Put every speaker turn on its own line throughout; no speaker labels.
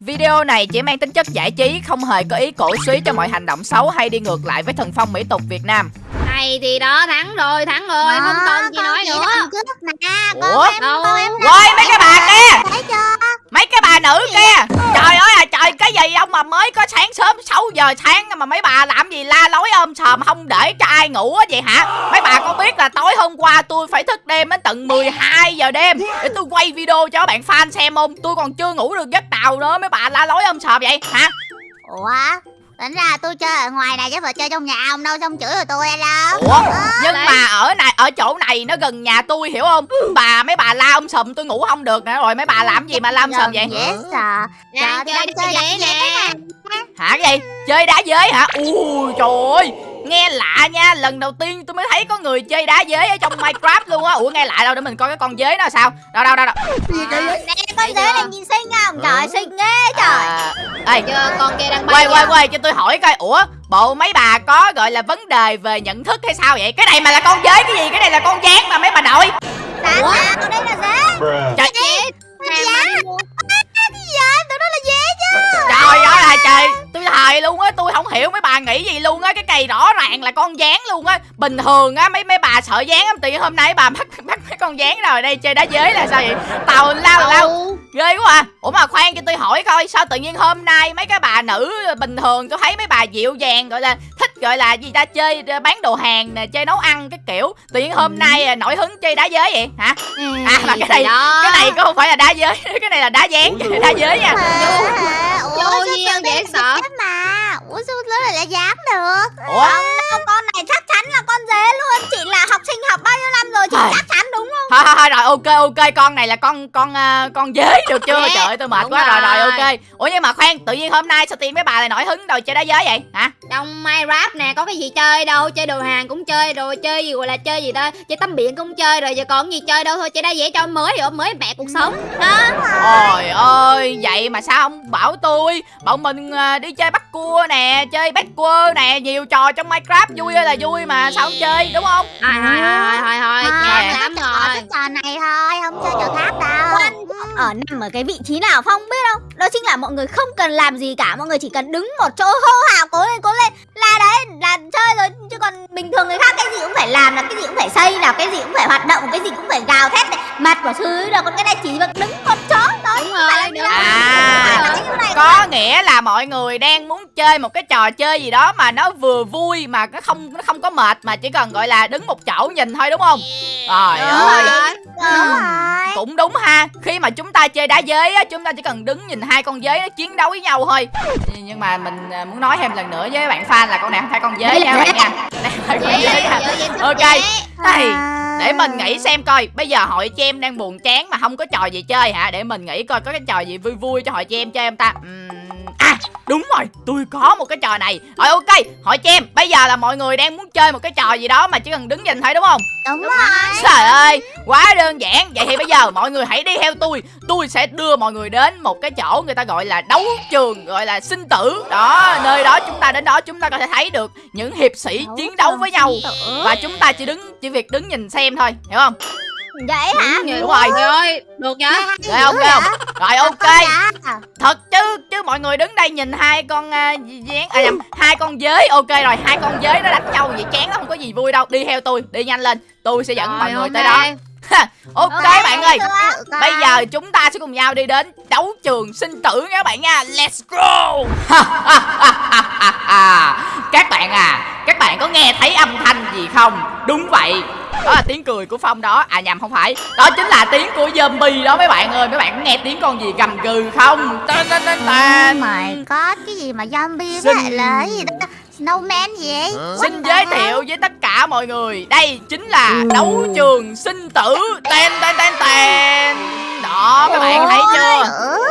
Video này chỉ mang tính chất giải trí, không hề có ý cổ suý cho mọi hành động xấu hay đi ngược lại với thần phong mỹ tục Việt Nam.
Này thì đó thắng rồi, thắng rồi,
Đó,
không còn gì nói nữa.
trước nè
Ủa?
em
Đâu?
em
Quay mấy cái bà kia,
thấy chưa
mấy cái bà nữ kia. Trời ơi à trời, cái gì ông mà mới có sáng sớm 6 giờ sáng mà mấy bà làm gì la lối ôm sòm không để cho ai ngủ á vậy hả? Mấy bà có biết là tối hôm qua tôi phải thức đêm đến tận 12 giờ đêm để tôi quay video cho các bạn fan xem không? Tôi còn chưa ngủ được giấc nào nữa mấy bà la lối ôm sòm vậy hả?
ủa tính ra tôi chơi ở ngoài này chứ phải chơi trong nhà ông đâu xong chửi rồi tôi đâu
Ủa? Nhưng
Đấy.
mà ở này ở chỗ này nó gần nhà tôi hiểu không? Bà mấy bà la ông sùm tôi ngủ không được nữa rồi mấy bà làm gì mà la ông sùm vậy?
dễ sợ
chơi
đá
nè.
Hả cái gì? Chơi đá giới hả? Ui trời ơi Nghe lạ nha Lần đầu tiên tôi mới thấy có người chơi đá giới ở trong Minecraft luôn á. Ủa nghe lạ đâu để mình coi cái con giới nó sao. Đâu đâu đâu đâu
nè con dế này nhìn xinh không trời xinh ghê trời.
À, Ê.
Chưa, con kia đang bay
quay quay
kìa.
quay cho tôi hỏi coi. Ủa bộ mấy bà có gọi là vấn đề về nhận thức hay sao vậy? Cái này mà là con giới cái gì? Cái này là con gián mà mấy bà nội.
Sao
Ủa?
sao con đây là dế.
Trời.
Đi mua.
cái gì vậy? Tụi nó là dế chứ.
Trời ơi là trời Thề luôn á Tôi không hiểu mấy bà nghĩ gì luôn á Cái cây rõ ràng là con gián luôn á. Bình thường á mấy mấy bà sợ gián lắm Tự nhiên hôm nay bà bắt bắt mấy con gián rồi đây chơi đá giới là sao vậy? Tàu lao lao. Ghê quá à Ủa mà khoan cho tôi hỏi coi Sao tự nhiên hôm nay mấy cái bà nữ bình thường Tôi thấy mấy bà dịu dàng gọi là Thích gọi là gì ta chơi ờ, bán đồ hàng nè Chơi nấu ăn cái kiểu. Tự nhiên hôm nay à, nổi hứng chơi đá giới vậy hả? À mà cái này. Cái này có không phải là đá giới Cái này là đá dán đá giới nha.
ủa
Vô
tụi
dễ sợ.
mà? Ủa sao nó lại là dám được?
Ủa?
Không đâu con này chắc chắn là con dế luôn. Chị là học sinh học bao nhiêu năm rồi chị chắc chắn đúng không?
Thôi thôi thôi rồi ok ok con này là con con con dế được chưa? Trời ơi tôi mệt
Đúng
quá. Rồi rồi
rồi.
ok. Ủa nhưng mà khoan tự nhiên hôm nay sao tiên mấy bà lại nổi hứng đầu chơi đá giới vậy? Hả?
Trong Minecraft nè có cái gì chơi đâu. Chơi đồ hàng cũng chơi rồi Chơi gì gọi là chơi gì ta Chơi tắm biển cũng chơi rồi Giờ còn gì chơi đâu thôi. Chơi đá dễ cho mới rồi Mới mẹ cuộc sống. Đó
Trời ơi, vậy mà sao không bảo tôi? Bọn mình à, đi chơi bắt cua nè Chơi bắt cua nè Nhiều trò trong Minecraft. Vui ơi là vui mà Sao không chơi đúng không?
Thôi thôi thôi thôi thôi lắm
trò,
rồi.
cái trò này thôi không chơi trò khác đâu.
Ở nằm ở cái vị trí nào phong biết không? Đó chính là mọi người không cần làm gì cả mọi người chỉ cần đứng một chỗ hô hào cố lên cố lên. Là đấy là chơi rồi. Chứ còn bình thường người khác cái gì cũng phải làm là cái gì cũng phải xây là cái gì cũng phải hoạt động cái gì cũng phải gào thét này. Mặt của thứ rồi còn cái này chỉ việc đứng một chỗ thôi.
Đúng rồi đúng.
À. Có nghĩa là mọi người đang muốn chơi một cái trò chơi gì đó Mà nó vừa vui mà nó không nó không có mệt Mà chỉ cần gọi là đứng một chỗ nhìn thôi đúng không? Trời ơi
rồi.
đúng rồi.
Cũng đúng ha. Khi mà chúng ta chơi đá giới á Chúng ta chỉ cần đứng nhìn hai con giới nó chiến đấu với nhau thôi. Nhưng mà mình à, muốn nói thêm lần nữa với bạn fan là con này không phải con giới nha bạn nha. Con Ok. Đây
À.
để mình nghĩ xem coi. Bây giờ hội cho em đang buồn chán mà không có trò gì chơi hả? Để mình nghĩ coi có cái trò gì vui vui cho hội cho em chơi không ta? Ừm, À đúng rồi tôi có một cái trò này. Rồi ok hội cho em Bây giờ là mọi người đang muốn chơi một cái trò gì đó Mà chỉ cần đứng nhìn thôi đúng không?
Đúng rồi.
Trời ơi quá đơn giản. Vậy thì bây giờ mọi người hãy đi theo tôi. Tôi sẽ đưa mọi người đến một cái chỗ người ta gọi là đấu trường Gọi là sinh tử. Đó nơi đó chúng ta đến đó chúng ta có thể thấy được Những hiệp sĩ chiến đấu với nhau. Và chúng ta chỉ đứng chỉ việc đứng nhìn xem thôi Hiểu không
vậy hả?
Đúng
Đúng rồi.
rồi Được nhá
không ghê không? Rồi ok. Thật chứ chứ mọi người đứng đây nhìn hai con uh, dán à nhầm hai con giới. Ok rồi hai con giới nó đánh nhau vậy chán nó không có gì vui đâu. Đi theo tôi đi nhanh lên. Tôi sẽ dẫn mọi
Rồi,
người tới
ok.
đó ok bạn ơi. bây
rồi.
giờ chúng ta sẽ cùng nhau đi đến đấu trường sinh tử nha các bạn nha. Let's go. Các bạn à các bạn có nghe thấy âm thanh gì không? Đúng vậy đó là tiếng cười của phong đó. À nhầm không phải. Đó chính là tiếng của zombie đó mấy bạn ơi. Mấy bạn có nghe tiếng con gì gầm gừ không? Tên tên tên tên
my god, cái gì mà zombie
Xin-
với lại là gì đó? Snowman gì vậy?
Xin giới thiệu với tất cả mọi người. Đây chính là đấu trường sinh tử. Tên tên tên tên Đó các bạn thấy chưa.
Ừ.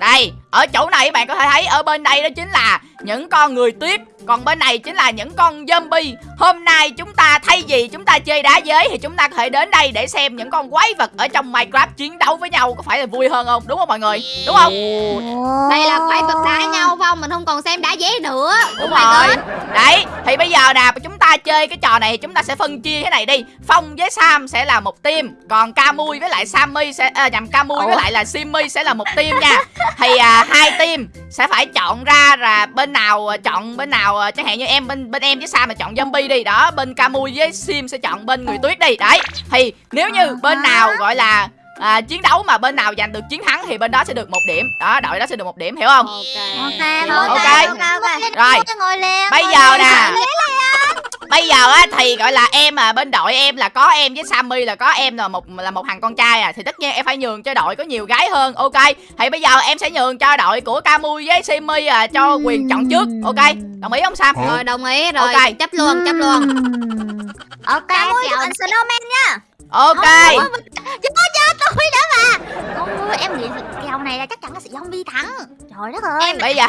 Đây ở chỗ này các bạn có thể thấy Ở bên đây đó chính là những con người tuyết Còn bên này chính là những con zombie. Hôm nay chúng ta thay vì chúng ta chơi đá giới Thì chúng ta có thể đến đây để xem những con quái vật Ở trong Minecraft chiến đấu với nhau Có phải là vui hơn không? Đúng không mọi người? Đúng không?
Đây là quái vật đá nhau Phong Mình không còn xem đá dế nữa.
Đúng
Oh
rồi. Đấy Thì bây giờ nè chúng ta chơi cái trò này thì chúng ta sẽ phân chia thế này đi. Phong với sam sẽ là một team còn camui với lại sammy sẽ à, nhầm camui với lại là simmy sẽ là một team nha. Thì à, hai team sẽ phải chọn ra là bên nào à, chọn bên nào à, chẳng hạn như em bên bên em với sam là chọn zombie đi. Đó bên camui với sim sẽ chọn bên người tuyết đi. Đấy thì nếu như bên nào gọi là à, chiến đấu mà bên nào giành được chiến thắng thì bên đó sẽ được một điểm. Đó đội đó sẽ được một điểm hiểu không?
Ok.
Ok
Ok.
ok. ok
Rồi.
ngồi lên
bây giờ nè bây giờ á thì gọi là em à bên đội em là có em với sammy là có em là một là một thằng con trai à thì tất nhiên em phải nhường cho đội có nhiều gái hơn ok? Thì bây giờ em sẽ nhường cho đội của camui với simmy à cho quyền chọn trước ok? Đồng ý không sam?
Rồi đồng ý rồi.
Ok.
chấp luôn chấp luôn.
Ok chào
chọn snowman nhá
ok.
Chưa cho tôi đó mà. Ôi, em nghĩ kèo này là chắc chắn là sẽ zombie thắng. Trời đất ơi.
Bây giờ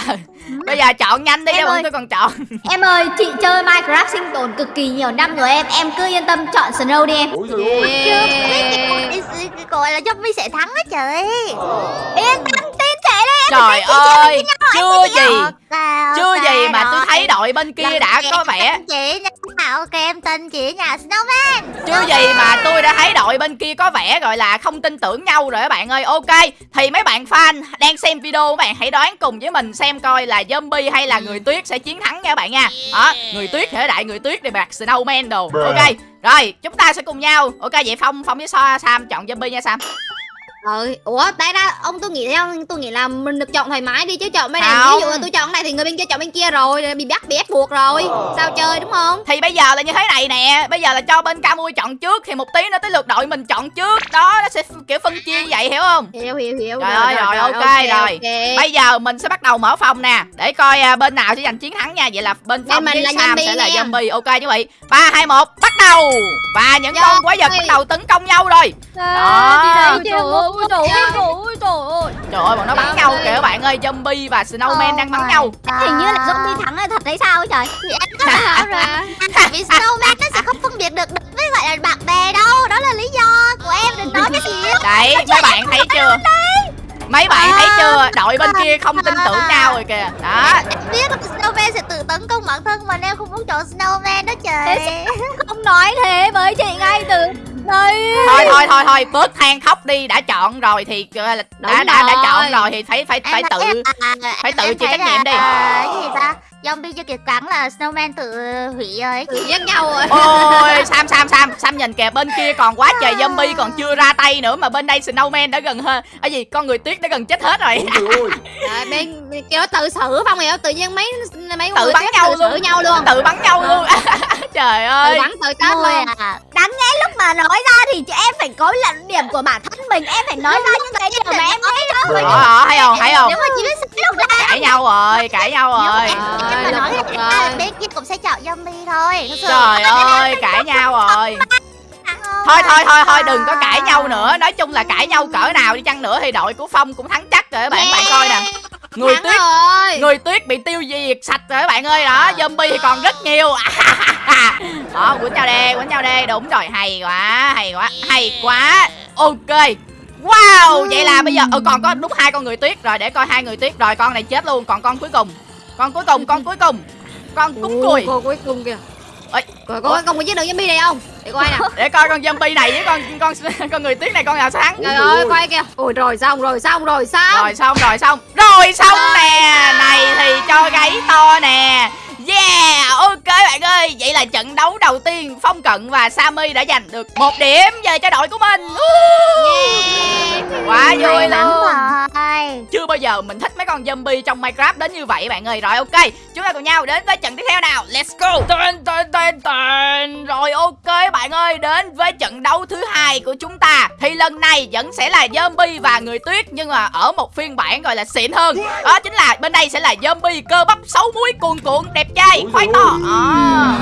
bây giờ chọn nhanh đi
Em
cho bọn
ơi.
tôi còn chọn.
Em ơi, chị chơi Minecraft sinh tồn cực kỳ nhiều năm rồi em. Em cứ yên tâm chọn Snow đi em.
Ôi trời ơi.
Con gọi là zombie sẽ thắng á trời.
Yên tâm
trời ơi chưa gì. Chưa gì mà tôi thấy đội bên kia đã
này
có vẻ.
Tin chị nha Ok em tin chị nha Snowman.
Chưa gì mà tôi đã thấy đội bên kia có vẻ gọi là không tin tưởng nhau rồi các bạn ơi. Ok Thì mấy bạn fan đang xem video các bạn hãy đoán cùng với mình xem coi là zombie hay là người tuyết sẽ chiến thắng nha các bạn nha. Đó Người tuyết thể đại người tuyết để bạc snowman đồ. Ok Rồi chúng ta sẽ cùng nhau. Ok vậy Phong Phong với So Sam chọn zombie nha Sam
Rồi, ủa, tại ra ông tôi nghĩ theo tôi nghĩ là mình được chọn thoải mái đi chứ chọn bên này
Không.
ví dụ là tôi chọn cái này thì người bên kia chọn bên kia rồi bị bắt bị ép buộc rồi. Sao chơi đúng không?
Thì bây giờ là như thế này nè Bây giờ là cho bên Camui chọn trước Thì một tí nữa tới lượt đội mình chọn trước Đó nó sẽ kiểu phân chia như vậy hiểu không
Hiểu hiểu hiểu.
Trời ơi, rồi, ok, rồi.
ok.
Bây giờ mình sẽ bắt đầu mở phòng nè Để coi à, bên nào sẽ giành chiến thắng nha Vậy là bên
mình
với
là
Sam
zombie
sẽ là
nha.
zombie Ok như vậy 3, 2, 1 bắt đầu Và những con quái vật bắt đầu tấn công nhau rồi Đó.
Đi
Trời ơi,
ôi trời ơi
trời.
ơi trời ơi.
Trời ơi bọn nó bắn nhau kìa các bạn ơi Zombie và Snowman
Oh
đang bắn nhau.
Hình như là zombie thắng là thật đấy sao trời?
Thì em có bảo rồi. Vì Snowman nó sẽ không phân biệt được với gọi là bạn bè đâu. Đó là lý do của em đừng nói cái gì
Đấy mấy bạn thấy chưa? Mấy bạn thấy chưa? Đội bên kia không tin tưởng nhau rồi kìa. Đó.
Em biết là Snowman sẽ tự tấn công bản thân mà em không muốn chọn Snowman đó trời.
Không nói thế với chị ngay từ đây
thôi thôi thôi thôi bớt than khóc đi đã chọn rồi thì đã đã đã
rồi.
chọn rồi thì phải phải phải tự
em- à,
phải tự chịu trách nhiệm đi.
à, cái gì ta Zombie chưa kịp cắn là Snowman tự hủy rồi
Tự giết nhau rồi.
ôi sam sam sam sam nhìn kìa bên kia còn quá trời zombie còn chưa ra tay nữa mà bên đây snowman đã gần hơn cái gì con người tuyết đã gần chết hết rồi
trời
bên nó tự xử phong hiểu tự nhiên mấy mấy
Tự
người
bắn nhau
tự xử
luôn.
nhau luôn.
tự bắn nhau luôn trời
Tự
ơi
bắn tự chết luôn.
Mà nói ra thì chị em phải có luận điểm của bản thân mình. Em phải nói ra những cái điều mà em nghĩ đó
Ờ, ờ, thấy không thấy không?
Nếu mà chị biết sao lúc đó
cãi nhau rồi cãi nhau rồi.
em
Rồi,
mà nói à,
rồi.
bên kia cũng sẽ chọn zombie thôi.
Trời ơi cãi nhau rồi. thôi thôi thôi thôi đừng có cãi nhau nữa. Nói chung là cãi nhau cỡ nào đi chăng nữa thì đội của phong cũng thắng chắc rồi các bạn. Bạn coi nè người
Thắng
tuyết
rồi.
người tuyết bị tiêu diệt sạch rồi các bạn ơi. Đó zombie thì còn rất nhiều. Đó quýnh nhau đi quýnh nhau đi. Đúng rồi hay quá hay quá hay quá. Ok. Wow vậy là bây giờ ừ, còn có đúng hai con người tuyết rồi để coi hai người tuyết rồi con này chết luôn. Còn con cuối cùng. Con cuối cùng con cuối cùng. Con cúng cùi.
Cô cuối cùng kìa.
Ôi.
Rồi có con có giết được zombie này không? Để coi nè.
để coi con zombie này với con con con người tuyết này con nào thắng
Trời ơi, quay kìa. Ôi rồi xong rồi xong rồi xong.
rồi xong rồi xong rồi xong nè này thì cho gáy to nè Yeah, ok bạn ơi Vậy là trận đấu đầu tiên Phong Cận và Sammy đã giành được một điểm về cho đội của mình.
Yeah.
Quá vui luôn.
rồi.
Chưa bao giờ mình thích mấy con zombie trong Minecraft đến như vậy bạn ơi. Rồi ok, chúng ta cùng nhau đến với trận tiếp theo nào. Let's go. Tên, tên, tên, tên. Rồi ok bạn ơi, đến với trận đấu thứ hai của chúng ta. Thì lần này vẫn sẽ là zombie và người tuyết Nhưng mà ở một phiên bản gọi là xịn hơn. Đó chính là bên đây sẽ là zombie cơ bắp xấu muối cuồn cuộn đẹp trai khoai to. Đó.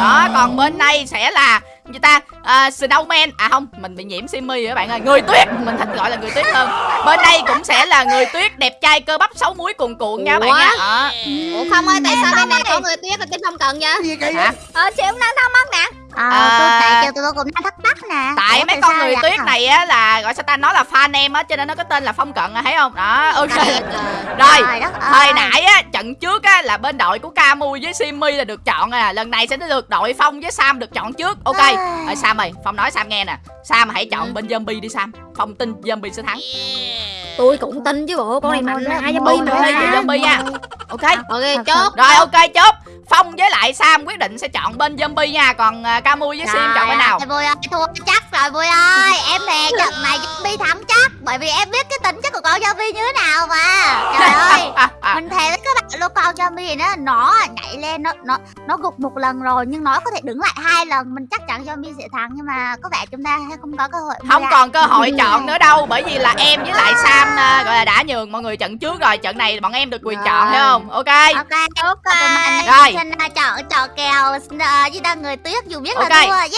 Đó, còn bên đây sẽ là người ta à, snowman. À không mình bị nhiễm simi rồi các bạn ơi. Người tuyết mình thích gọi là người tuyết hơn. Bên đây cũng sẽ là người tuyết đẹp trai cơ bắp xấu muối cuồn cuộn nha các bạn nha. Đó.
Ủa không ơi, tại sao bên này có người tuyết ở trên phong cận vậy?
Hả?
Ờ chị cũng đang thắc mắc nè
à,
À.
tôi tại kêu tụi tôi cũng đang thắc mắc nè
tại
Ủa,
mấy con người tuyết này á là gọi sao ta nó là fan em á cho nên nó có tên là phong cận à thấy không đó ok Rồi,
Trời đất ơi.
Hồi nãy á, trận trước á là bên đội của Camu với Simmy là được chọn à. Lần này sẽ được đội Phong với Sam được chọn trước. Ok.
Ai.
Rồi Sam ơi, Phong nói Sam nghe nè. Sam hãy chọn bên zombie đi Sam. Phong tin zombie sẽ thắng.
tôi cũng tin chứ bộ con này mạnh
một,
zombie mà
zombie nha. Ok.
ok chốt
Rồi ok chốt. Phong với lại Sam quyết định sẽ chọn bên zombie nha. Còn uh, Camu với Sim chọn bên nào?
Trời ơi, thua chắc rồi Vui ơi. Em thề trận này zombie thắng chắc. Bởi vì em biết cái tính chất của con zombie như thế nào mà. Trời ơi Mình thề với các bạn luôn con zombie nó Nó nhảy lên nó nó nó gục một lần rồi Nhưng nó có thể đứng lại hai lần. Mình chắc chắn zombie sẽ thắng Nhưng mà có vẻ chúng ta không có cơ hội
không còn cơ hội chọn nữa đâu bởi vì là em với lại Sam à, gọi là đã nhường mọi người trận trước rồi. Trận này bọn em được quyền
Rồi.
chọn thấy không? Ok.
Ok
ok.
Tụi mình
Rồi.
Xin uh, chọn chọn kèo uh, với đang người tuyết dù biết
Ok.
là thua. Yeah.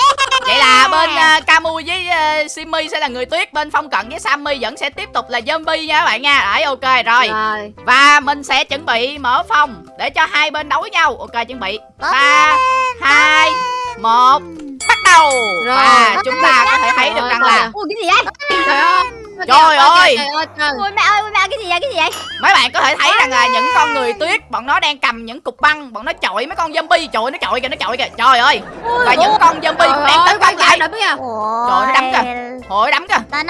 vậy là bên uh, Camu với uh, Simmy sẽ là người tuyết bên Phong Cận với Sammy vẫn sẽ tiếp tục là zombie nha các bạn nha. Đấy ok rồi.
Rồi.
Và mình sẽ chuẩn bị mở phòng để cho hai bên đấu nhau. Ok chuẩn bị.
Có
ba hai một bắt đầu.
Rồi.
và chúng ta có thể thấy được
Rồi,
rằng là
ui cái gì
trời ơi
Trời ơi.
trời ơi trời.
Ui mẹ ơi ui mẹ cái gì vậy cái gì vậy?
Mấy bạn có thể thấy rằng là những con người tuyết bọn nó đang cầm những cục băng bọn nó chọi mấy con zombie chọi nó chọi kìa nó chọi kìa. Trời ơi! Và những con zombie cũng đang tấn công lại. Trời, nó đấm kìa. Hồi đấm kìa.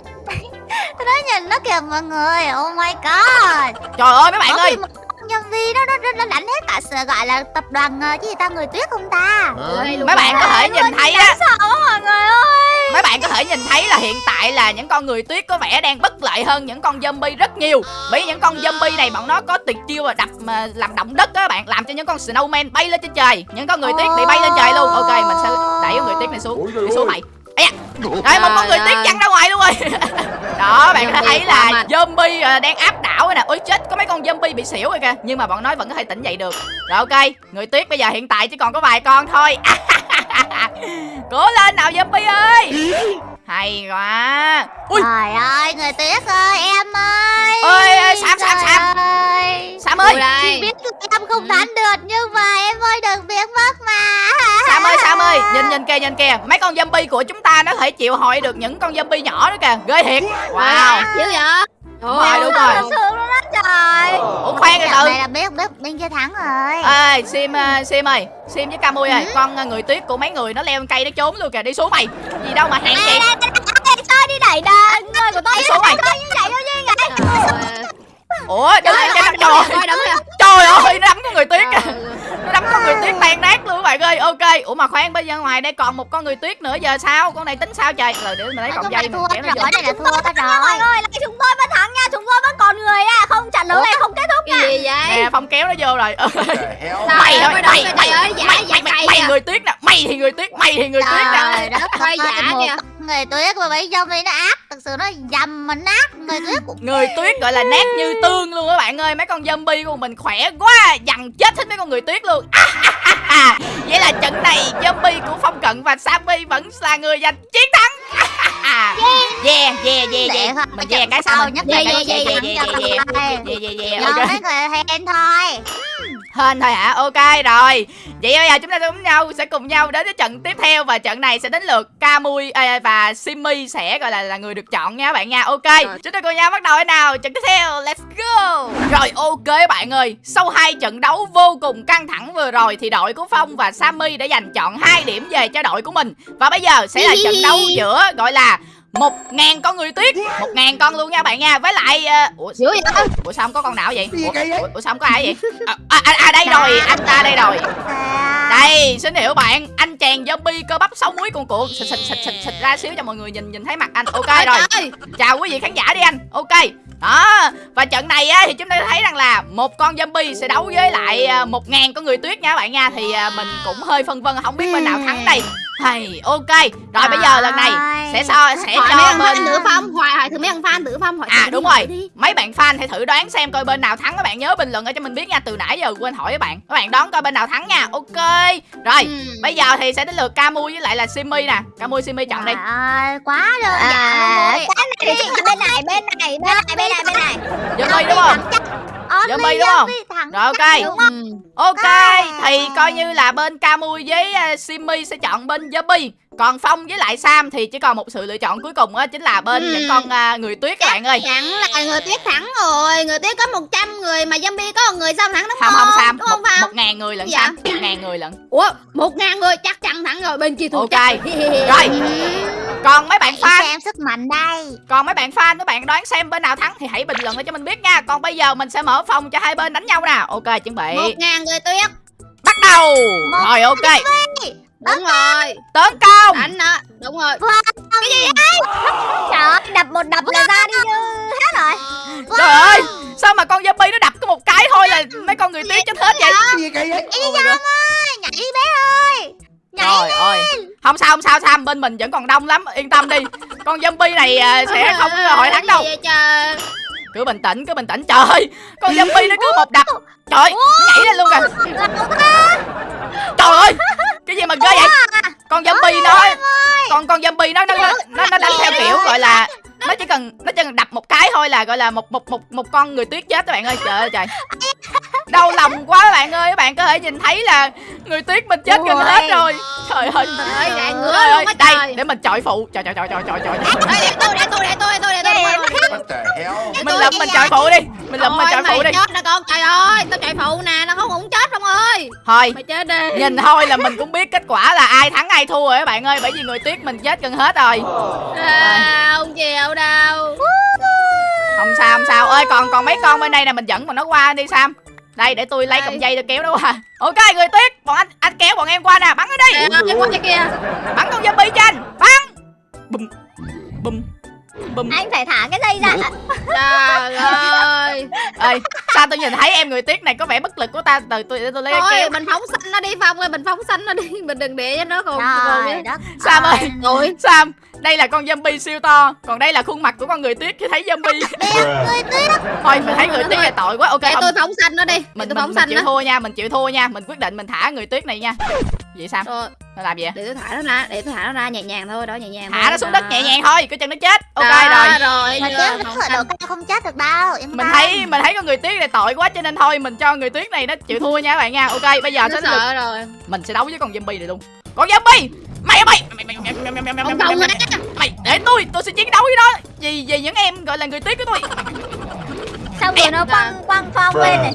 Nói nhìn nó kìa mọi người. Oh my god.
Trời ơi mấy bạn ơi
nhân viên nó, nó, nó, nó đánh hết cả sự gọi là tập đoàn ờ, cái gì ta người tuyết không ta?
Mấy bạn có thể nhìn thấy á.
sợ quá mọi người ơi.
Mấy bạn có thể nhìn thấy là hiện tại là những con người tuyết có vẻ đang bất lợi hơn những con zombie rất nhiều. Bởi những con zombie này bọn nó có tuyệt chiêu là đập mà làm động đất á bạn làm cho những con snowman bay lên trên trời. Những con người tuyết bị bay lên trời luôn. Ok mình sẽ đẩy con người tuyết này xuống. Đi xuống mày. Ấy à. rồi một con người tuyết văng ra ngoài luôn rồi đó bạn có thấy là zombie à, đang áp đảo rồi nè ôi chết có mấy con zombie bị xỉu rồi kìa. Nhưng mà bọn nó vẫn có thể tỉnh dậy được. Rồi ok người tuyết bây giờ hiện tại chỉ còn có vài con thôi. Cố lên nào zombie ơi! Hay quá. Ui!
Trời ơi người tuyết ơi em ơi!
Ơi ơi, sam sam sam.
Ơi.
sam ơi!
Ui đây.
Chị biết em không thắng được nhưng mà em ơi đừng biến mất mà
sam ơi sam ơi nhìn nhìn kìa nhìn kìa. Mấy con zombie của chúng ta nó có thể chịu hội được những con zombie nhỏ đó kìa. Ghê thiệt. Wow.
Dữ vậy?
Đúng rồi, đúng rồi.
luôn đó trời.
Ủa khoan từ
Trận
từ
này là biết biết bên kia thắng rồi.
Ê sim ờ, sim ơi. Sim với camui ơi con ờ, người tuyết của mấy người nó leo lên cây nó trốn luôn kìa. Đi xuống mày. Gì đâu mà hèn chị
chơi đi đẩy đà người của tôi
Đi xuống mày.
chơi như vậy? Thôi chứ vậy
ủa trời ơi
coi đấm kìa
trời ơi nó đấm con người tuyết kìa. nó đấm con người tuyết tan nát luôn các bạn ơi. Ok ủa mà khoan bây giờ ngoài đây còn một con người tuyết nữa giờ sao? Con này tính sao trời? Rồi để mình lấy cọng dây
thua rồi này là thua
Mọi
rồi.
Người lại chúng tôi vẫn thắng nha chúng tôi vẫn còn người à không trận đấu này không kết thúc
cái
nha
gì vậy?
Nè phong kéo nó vô rồi. Mày thôi
mới
mày
cái
mày
ơi,
mày mày
kìa.
người tuyết nè mày thì người tuyết mày thì người tuyết nè.
Trời đất
Coi giả
ơi,
kìa.
Người tuyết mà mấy zombie nó ác Thực sự nó dầm mà nát Người tuyết cũng
người tuyết gọi là nát như tương luôn các bạn ơi. Mấy con zombie của mình khỏe quá dằn chết hết mấy con người tuyết luôn. Vậy là trận này zombie của phong cận và sammy vẫn là người giành chiến thắng. Yeah. Yeah yeah yeah mình yeah cái sao?
nhất
yeah yeah yeah
thắng
yeah
cho
yeah
con trai.
yeah yeah yeah
Do
ok.
mấy người hên thôi
hả? Ok rồi. Vậy bây giờ chúng ta cùng nhau sẽ cùng nhau đến với trận tiếp theo và trận này sẽ đến lượt Kamui à, và Simmy sẽ gọi là là người được chọn nha các bạn nha. Ok chúng ta cùng nhau bắt đầu thế nào? Trận tiếp theo let's go. Rồi ok bạn ơi. Sau hai trận đấu vô cùng căng thẳng vừa rồi thì đội của Phong và Sammy đã giành chọn hai điểm về cho đội của mình. Và bây giờ sẽ là trận đấu giữa gọi là một ngàn con người tuyết. Một ngàn con luôn nha bạn nha. Với lại uh, ủa,
dữ vậy
ủa sao không có con nào vậy? Ủa, ủa, ủa sao không có ai vậy? À, à, à, à đây rồi anh ta đây rồi.
À,
đây xin hiểu bạn anh chàng zombie cơ bắp sáu muối cuồn cuộn. Xịt xịt xịt xịt xịt ra xíu cho mọi người nhìn nhìn thấy mặt anh. Ok rồi. chào quý vị khán giả đi anh. Ok. Đó. Và trận này á thì chúng ta thấy rằng là một con zombie sẽ đấu với lại à, một ngàn con người tuyết nha các bạn nha. Thì à, mình cũng hơi phân vân không biết bên nào thắng đây hay ok. Rồi bây giờ lần này sẽ so sẽ
hỏi mấy
cho
thằng
bên
fan tử phong hỏi hỏi thử mấy thằng fan tử phong hỏi
À
thử
đúng
đi,
rồi.
thử đi.
Mấy bạn fan hãy thử đoán xem coi bên nào thắng. Các bạn nhớ bình luận ở cho mình biết nha. Từ nãy giờ quên hỏi các bạn. Các bạn đoán coi bên nào thắng nha. Ok. Rồi
Ừ.
bây giờ thì sẽ đến lượt Camu với lại là Simmy nè. Camu Simmy chọn đi.
Trời ơi, quá đơn
à,
giản luôn
cái này thì là bên này bên này bên này bên này bên này.
Zombie đúng không Zombie
Zombie
đúng không?
thẳng
Rồi ok
chắc đúng không?
Ừ.
Ok. Thì coi như là bên Camui với uh, Simmy sẽ chọn bên Zombie Còn Phong với lại Sam thì chỉ còn một sự lựa chọn cuối cùng á Chính là bên
Ừ.
những con à, người tuyết các bạn ơi
Chẳng là người tuyết thắng rồi Người tuyết có 100 người mà zombie có một người sao thắng đúng
Không
không?
không Sam
Đúng không
một, một ngàn người lận
Dạ.
Sam Một ngàn người lận
Ủa một ngàn người chắc chắn thắng rồi Bên kia thua
Ok.
chắc
Rồi. Còn mấy bạn fan
xem sức mạnh đây.
Còn mấy bạn fan, mấy bạn đoán xem bên nào thắng Thì hãy bình luận lại cho mình biết nha. Còn bây giờ mình sẽ mở phòng cho hai bên đánh nhau nè Ok chuẩn bị.
Một ngàn người tuyết.
Bắt đầu.
Một
Rồi ok.
Đúng rồi.
Tấn công.
Đánh đó. Đúng rồi.
Trời ơi, đập một đập là ra đi như hết rồi.
Trời ơi Sao mà con zombie nó đập có một cái thôi là mấy con người tuyết chết hết vậy?
Ý Giang ơi Nhảy đi bé ơi Nhảy
Trời ơi. Không sao không sao Sam bên mình vẫn còn đông lắm Yên tâm đi. Con zombie này à, sẽ không có hội thắng đâu.
trời?
Cứ bình tĩnh cứ bình tĩnh. Trời ơi Con zombie nó cứ một đập. Trời nó nhảy lên luôn kìa. Trời ơi Cái gì mà ghê vậy? Con zombie nó Con con zombie nó nó, nó, nó đánh theo kiểu gọi là nó chỉ cần nó chỉ cần đập một cái thôi là gọi là một một một một con người tuyết chết các bạn ơi. Trời ơi trời. Đau lòng quá các bạn ơi. Các bạn có thể nhìn thấy là người tuyết mình chết gần hết rồi. Trời ơi.
Trời ơi, ngứa
ơi, đây để mình chọi phụ. Trời trời trời trời trời trời.
Ê, để tôi để tôi để tôi để tôi để tôi
mình lụm mình chọi phụ đi. Mình lụm mình chọi phụ đi.
chết nè con. Trời ơi tao chạy phụ nè nó không cũng chết không ơi.
Thôi
mày chết đi.
nhìn thôi là mình cũng biết kết quả là ai thắng ai thua rồi các bạn ơi bởi vì người tuyết mình chết gần hết rồi.
Không chịu đâu.
Không sao không sao. Ơi còn còn mấy con bên đây nè mình dẫn bọn nó qua đi sam đây để tôi lấy cọng dây tôi kéo nó qua. Ok người tuyết. Bọn anh anh kéo bọn em qua nè bắn nó đi.
Ơi qua kia.
Bắn con zombie cho anh bắn. Bùm. Bùm. Bùm.
Anh phải thả cái dây ra.
Trời ơi.
Ơi sao tôi nhìn thấy em người tuyết này có vẻ bất lực của ta? Từ tôi để tôi lấy cái
thôi
kéo.
mình phóng xanh nó đi phong ơi mình phóng xanh nó đi. Mình đừng để cho nó còn còn
Trời đất
sam ơi.
rồi
sam đây là con zombie siêu to còn đây là khuôn mặt của con người tuyết khi thấy zombie.
Người tuyết
thôi mình thấy người tuyết này tội quá ok
để
không
tôi phóng xanh nó đi để
mình
tôi
mình,
phóng
mình
xanh
chịu
nó.
thua nha mình chịu thua nha mình quyết định mình thả người tuyết này nha. Vậy sam
rồi.
Nó làm gì vậy?
Để tôi thả nó ra để tôi thả nó ra nhẹ nhàng thôi đó nhẹ nhàng
thả
thôi.
nó xuống đất nhẹ nhàng thôi cái chân nó chết. Ok
Đó,
rồi.
rồi
Mà chết không chết được đâu
mình thấy mình thấy con người tuyết này tội quá cho nên thôi mình cho người tuyết này nó chịu thua nha các bạn nha. Ok bây giờ
nó
sẽ được
sợ rồi.
Mình sẽ đấu với con zombie này luôn con zombie mày mày! Mày mày mày mày mày mày mày
không
mày
không
mày
á
mày để tôi tôi sẽ chiến đấu với nó. Vì vì những em gọi là người tuyết của tôi.
Xong rồi nó quăng quăng phong lên này?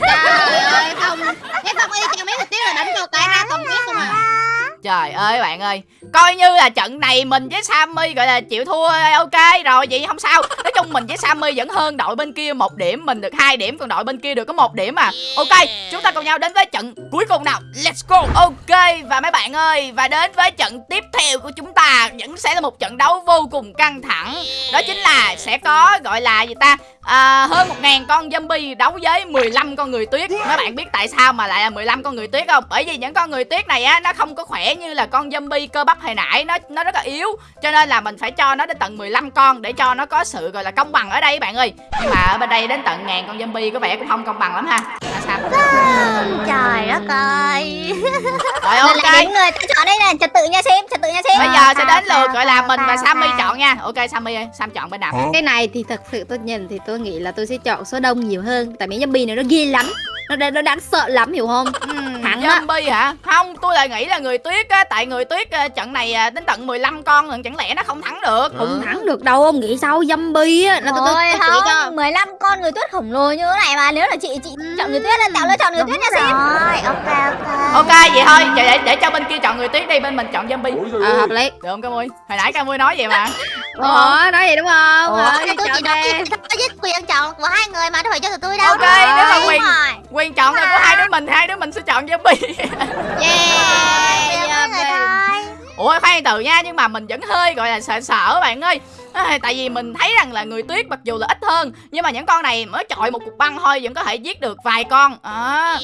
Trời ơi không. Cái phong y chàng mấy người tiếng là đánh cho cái ra không biết không à
trời ơi bạn ơi. Coi như là trận này mình với Sammy gọi là chịu thua ok rồi vậy không sao. Nói chung mình với Sammy vẫn hơn đội bên kia một điểm mình được hai điểm còn đội bên kia được có một điểm mà ok chúng ta cùng nhau đến với trận cuối cùng nào. Let's go. Ok và mấy bạn ơi và đến với trận tiếp theo của chúng ta vẫn sẽ là một trận đấu vô cùng căng thẳng. Đó chính là sẽ có gọi là gì ta à, hơn một ngàn con zombie đấu với 15 con người tuyết. Mấy bạn biết tại sao mà lại là 15 con người tuyết không? Bởi vì những con người tuyết này á nó không có khỏe như là con zombie cơ bắp hồi nãy. Nó nó rất là yếu cho nên là mình phải cho nó đến tận 15 con để cho nó có sự gọi là công bằng ở đây bạn ơi. Nhưng mà ở bên đây đến tận ngàn con zombie có vẻ cũng không công bằng lắm ha.
Trời đất ơi.
Rồi ok.
đến người ta chọn đây này Trật tự nha xem Trật tự nha xem
bây giờ sẽ đến lượt gọi là mình và Sammy chọn nha. Ok Sammy ơi Sam chọn bên nào?
Cái này thì thật sự tôi nhìn thì tôi nghĩ là tôi sẽ chọn số đông nhiều hơn. Tại mấy zombie này nó ghê lắm. Nó nó đáng sợ lắm hiểu không? Á.
zombie hả? Không tôi lại nghĩ là người tuyết á tại người tuyết ờ, trận này à, đến tận 15 con lần chẳng lẽ nó không thắng được?
Không thắng được đâu ông nghĩ sao? Zombie á nó tôi
không 15 con người tuyết khổng lồ như thế này mà Nếu là chị chị chọn người tuyết là tạo lựa chọn người tuyết nha xem
rồi. Ok ok.
Ok vậy thôi để, để, để cho bên kia chọn người tuyết đi bên mình chọn zombie
ờ hợp lý.
Được không Camui hồi nãy Camui nói vậy mà.
Ủa nói gì đúng không?
Ủa,
Ờ,
tôi
chọn
chỉ nói quyền chọn của hai người mà đâu phải cho tụi tôi đâu.
Ok nếu mà quyền quyền chọn là của hai đứa mình hai đứa mình sẽ chọn zombie
yeah.
Hai người
zombie.
thôi
ủa khoan từ nha nhưng mà mình vẫn hơi gọi là sợ sợ bạn ơi à, tại vì mình thấy rằng là người tuyết mặc dù là ít hơn nhưng mà những con này mới chọi một cục băng thôi vẫn có thể giết được vài con. À,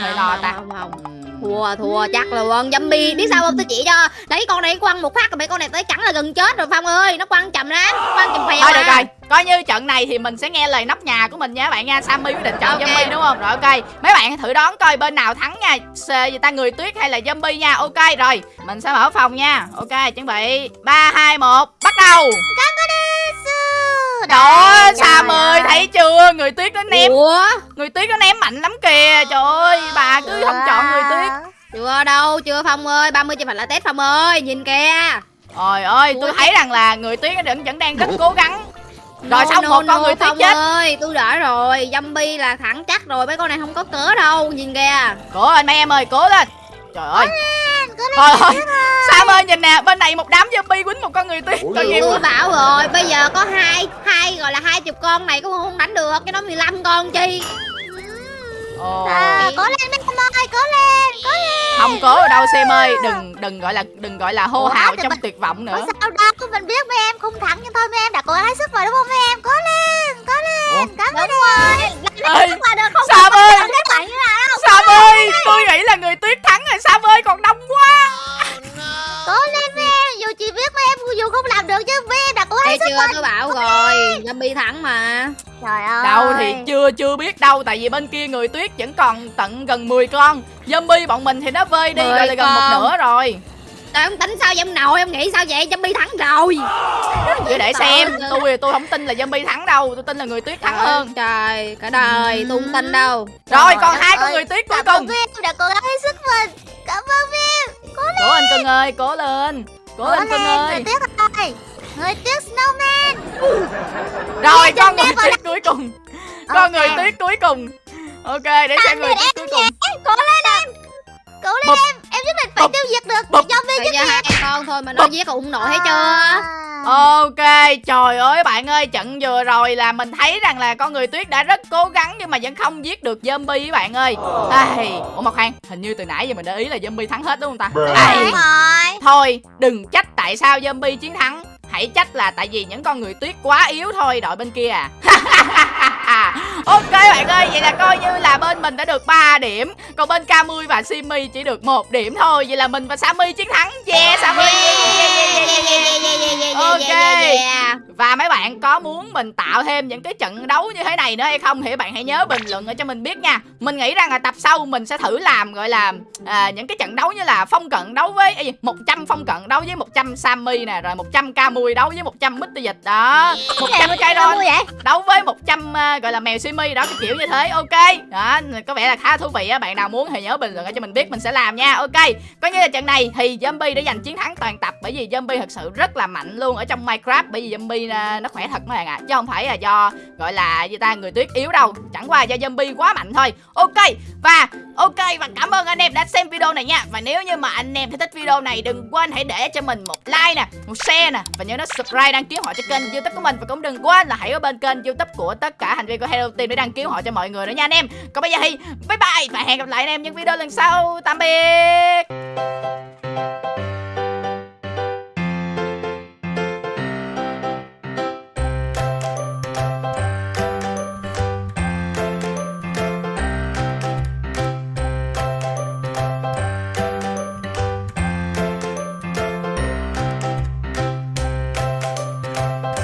hơi lo ta.
Không, không, không. thua thua chắc là con zombie. Biết sao không tôi chỉ cho? Đấy con này quăng một phát rồi mấy con này tới cắn là gần chết rồi phong ơi. Nó quăng chậm lắm quăng chậm phèo
thôi được rồi coi như trận này thì mình sẽ nghe lời nóc nhà của mình nha các bạn nha. Sammy quyết định chọn
Ok.
zombie đúng không? Rồi ok. Mấy bạn thử đoán coi bên nào thắng nha. S- gì ta người tuyết hay là zombie nha. Ok rồi mình sẽ mở phòng nha. Ok chuẩn bị. Ba hai một bắt đầu.
Rồi
Ơi Sam ơi. thấy chưa? Người tuyết nó ném
Ủa?
Người tuyết nó ném mạnh lắm kìa. Trời ơi bà cứ không chọn người tuyết.
Chưa đâu, chưa Phong ơi. 30 chưa phải là test Phong ơi Nhìn kìa.
Trời ơi tôi thấy rằng là người tuyết nó vẫn, vẫn đang rất cố gắng. Rồi
No,
xong
no,
một con
no,
người tuyết
Phong
chết.
ơi, tôi đã rồi. Zombie là thẳng chắc rồi. Mấy con này không có cớ đâu. Nhìn kìa.
Cố lên mấy em ơi cố lên Trời ơi.
Cố lên,
Trời ơi Sam ơi nhìn nè bên này một đám zombie quýnh một con người tuyết Tội nghiệp
Tôi
quá.
Bảo rồi Bây giờ có hai hai gọi là hai chục con này cũng không đánh được Cái đó 15 con chi.
Ồ.
À, cố lên mấy em ơi, cố lên, cố lên.
Không cố ở đâu Sam ơi. Đừng đừng gọi là đừng gọi là hô
Ủa,
hào trong
mình-
tuyệt vọng nữa.
Sao đâu, mình biết mấy em không thắng nhưng thôi mấy em đã cố gắng hết sức rồi đúng không mấy em? Cố lên, cố lên.
Ơi
Kết quả được không?
Sam ơi.
kết quả như nào đâu
Sam ơi tôi nghĩ là người tuyết thắng rồi Sam ơi còn đông quá.
Cố lên em, dù chỉ biết mấy em dù không làm được chứ mấy em đã cố hết sức
chưa
rồi.
tôi bảo rồi Zombie thắng mà.
Trời ơi.
Đâu thì chưa chưa biết đâu Tại vì bên kia người tuyết vẫn còn tận gần 10 con. Zombie bọn mình thì nó vơi đi gọi là gần một nửa rồi
Tôi không tính sao em nội Em nghĩ sao vậy? Zombie thắng rồi.
Chứ để xem.
Trời.
Tôi tôi không tin là zombie thắng đâu. Tôi tin là người tuyết thắng
Trời
hơn.
Trời cả đời tôi không tin đâu.
Rồi
Trời
còn hai con người tuyết cuối cùng.
Em đã cố gắng hết sức mình. Cảm ơn mấy em.
Cố lên cưng ơi cố lên. Cố lên cưng ơi.
Người tuyết ơi. Người tuyết snowman.
Rồi con người tuyết cuối cùng. Con người tuyết cuối cùng. Ok để xem người tuyết cuối cùng.
Cố lên em. Cố lên em. Em nhất định phải tiêu diệt được
Bụp.
zombie
giờ hai con thôi mà nó giết ủng nổi thấy chưa
À.
Ok, trời ơi bạn ơi, trận vừa rồi là mình thấy rằng là con người tuyết đã rất cố gắng nhưng mà vẫn không giết được zombie các bạn ơi. Ai, ủa Mộc Khoan, hình như từ nãy giờ mình để ý là zombie thắng hết đúng không ta? Ai,
Đúng rồi.
thôi, đừng trách tại sao zombie chiến thắng. Hãy trách là tại vì những con người tuyết quá yếu thôi đội bên kia à. ok bạn ơi, vậy là coi như là bên mình đã được 3 điểm, còn bên Camui và Simi chỉ được một điểm thôi. Vậy là mình và Sammy chiến thắng. Yeah, Sammy. Ok. Và mấy bạn có muốn mình tạo thêm những cái trận đấu như thế này nữa hay không thì bạn hãy nhớ bình luận ở cho mình biết nha. Mình nghĩ rằng là tập sau mình sẽ thử làm gọi là à, những cái trận đấu như là phong cận đấu với gì, 100 phong cận đấu với 100 Sammy nè, rồi 100 Camui đấu với 100 Mít Dịch. Đó. 100 cái đó
Vui vậy?
Đấu với 100 uh, gọi là mèo simi đó cái kiểu như thế. Ok. Đó có vẻ là khá thú vị á. Bạn nào muốn thì nhớ bình luận cho mình biết mình sẽ làm nha. Ok. Coi như là trận này thì zombie đã giành chiến thắng toàn tập bởi vì zombie thật sự rất là mạnh luôn ở trong minecraft bởi vì zombie uh, nó khỏe thật mấy bạn ạ. Chứ không phải là do gọi là gì ta người tuyết yếu đâu. Chẳng qua do zombie quá mạnh thôi. Ok và, ok, và cảm ơn anh em đã xem video này nha. Và nếu như mà anh em thấy thích video này, đừng quên hãy để cho mình một like nè, một share nè. Và nhớ nó subscribe đăng ký họ cho kênh youtube của mình. Và cũng đừng quên là hãy ở bên kênh youtube của tất cả thành viên của Hello Team để đăng ký họ cho mọi người nữa nha anh em. Còn bây giờ thì bye bye và hẹn gặp lại anh em những video lần sau. Tạm biệt!